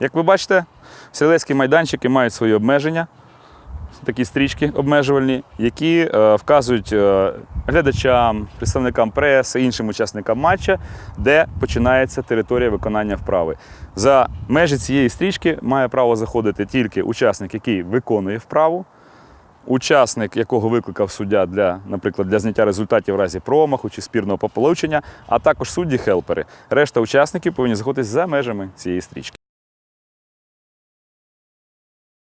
Як ви бачите, стрілецькі майданчики мають свої обмеження, такі стрічки обмежувальні, які е, вказують е, глядачам, представникам преси, іншим учасникам матча, де починається територія виконання вправи. За межі цієї стрічки має право заходити тільки учасник, який виконує вправу, учасник, якого викликав суддя для, наприклад, для зняття результатів в разі промаху чи спірного пополучення, а також судді-хелпери. Решта учасників повинні знаходитись за межами цієї стрічки.